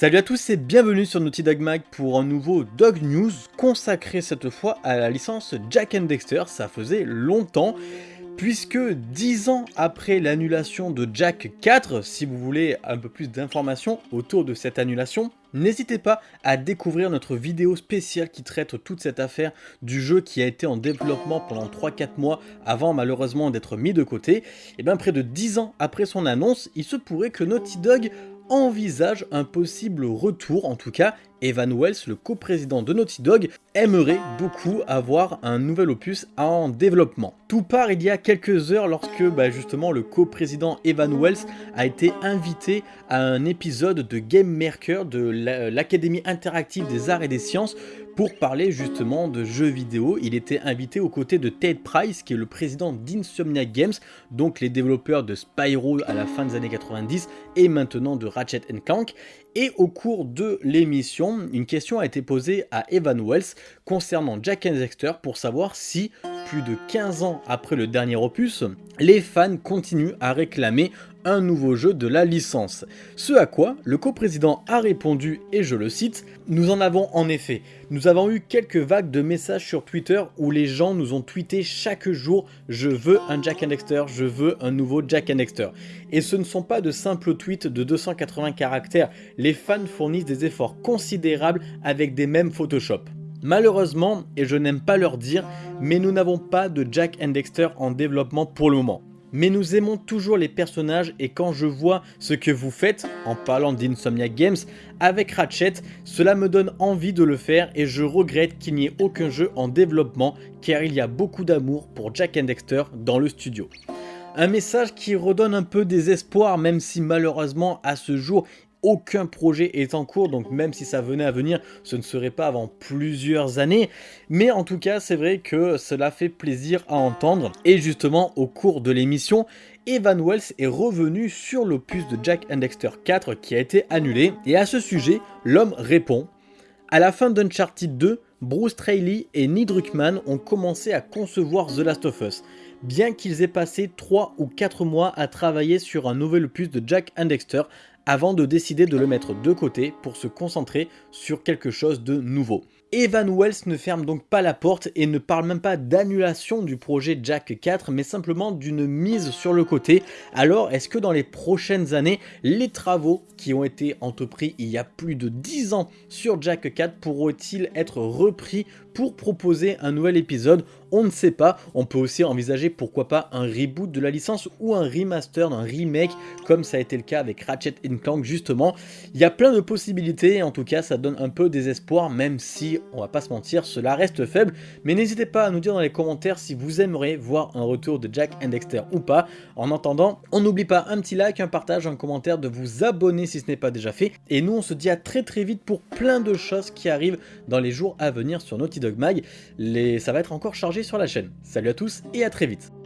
Salut à tous et bienvenue sur Naughty Dog Mag pour un nouveau Dog News consacré cette fois à la licence Jack and Dexter, ça faisait longtemps puisque 10 ans après l'annulation de Jack 4, si vous voulez un peu plus d'informations autour de cette annulation, n'hésitez pas à découvrir notre vidéo spéciale qui traite toute cette affaire du jeu qui a été en développement pendant 3-4 mois avant malheureusement d'être mis de côté. Et bien près de 10 ans après son annonce, il se pourrait que Naughty Dog envisage un possible retour, en tout cas Evan Wells, le coprésident de Naughty Dog, aimerait beaucoup avoir un nouvel opus en développement. Tout part il y a quelques heures lorsque bah, justement le coprésident Evan Wells a été invité à un épisode de Game Maker de l'Académie interactive des arts et des sciences pour parler justement de jeux vidéo. Il était invité aux côtés de Ted Price qui est le président d'Insomniac Games, donc les développeurs de Spyro à la fin des années 90 et maintenant de Ratchet Clank. Et au cours de l'émission, une question a été posée à Evan Wells concernant Jack and Dexter pour savoir si, plus de 15 ans après le dernier opus, les fans continuent à réclamer un nouveau jeu de la licence. Ce à quoi le coprésident a répondu, et je le cite, « Nous en avons en effet. Nous avons eu quelques vagues de messages sur Twitter où les gens nous ont tweeté chaque jour « Je veux un Jack and Dexter, je veux un nouveau Jack and Dexter ». Et ce ne sont pas de simples tweets de 280 caractères, les fans fournissent des efforts considérables avec des mêmes Photoshop. Malheureusement, et je n'aime pas leur dire, mais nous n'avons pas de Jack and Dexter en développement pour le moment. Mais nous aimons toujours les personnages et quand je vois ce que vous faites, en parlant d'Insomniac Games, avec Ratchet, cela me donne envie de le faire et je regrette qu'il n'y ait aucun jeu en développement car il y a beaucoup d'amour pour Jack and Dexter dans le studio. Un message qui redonne un peu des espoirs même si malheureusement à ce jour aucun projet est en cours, donc même si ça venait à venir, ce ne serait pas avant plusieurs années. Mais en tout cas, c'est vrai que cela fait plaisir à entendre. Et justement, au cours de l'émission, Evan Wells est revenu sur l'opus de Jack and Dexter 4 qui a été annulé. Et à ce sujet, l'homme répond « À la fin d'Uncharted 2, Bruce Trailey et Neil Druckmann ont commencé à concevoir The Last of Us bien qu'ils aient passé 3 ou 4 mois à travailler sur un nouvel opus de Jack and Dexter avant de décider de le mettre de côté pour se concentrer sur quelque chose de nouveau. Evan Wells ne ferme donc pas la porte et ne parle même pas d'annulation du projet Jack 4 mais simplement d'une mise sur le côté. Alors est-ce que dans les prochaines années, les travaux qui ont été entrepris il y a plus de 10 ans sur Jack 4 pourront-ils être repris pour proposer un nouvel épisode? On ne sait pas, on peut aussi envisager pourquoi pas un reboot de la licence ou un remaster, un remake comme ça a été le cas avec Clank justement. Il y a plein de possibilités, en tout cas ça donne un peu désespoir même si on va pas se mentir, cela reste faible, mais n'hésitez pas à nous dire dans les commentaires si vous aimeriez voir un retour de Jack and Dexter ou pas. En attendant, on n'oublie pas un petit like, un partage, un commentaire, de vous abonner si ce n'est pas déjà fait, et nous on se dit à très très vite pour plein de choses qui arrivent dans les jours à venir sur Naughty Dog Mag, les... ça va être encore chargé sur la chaîne. Salut à tous et à très vite